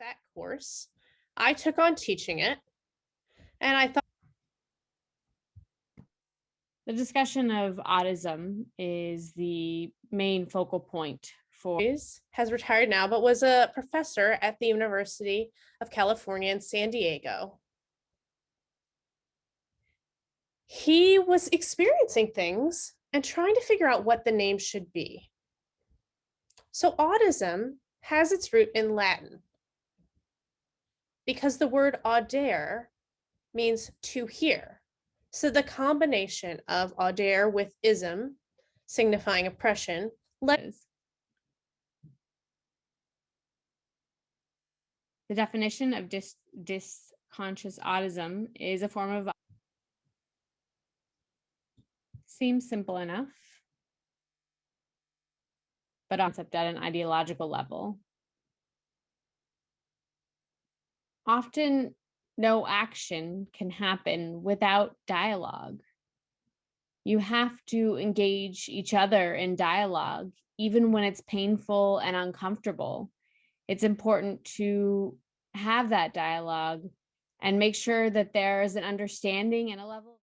that course. I took on teaching it. And I thought The discussion of audism is the main focal point for has retired now, but was a professor at the University of California in San Diego. He was experiencing things and trying to figure out what the name should be. So audism has its root in Latin because the word audere means to hear. So the combination of audere with ism signifying oppression. The definition of dis dysconscious audism is a form of seems simple enough. But concept at an ideological level. Often no action can happen without dialogue. You have to engage each other in dialogue, even when it's painful and uncomfortable. It's important to have that dialogue and make sure that there is an understanding and a level.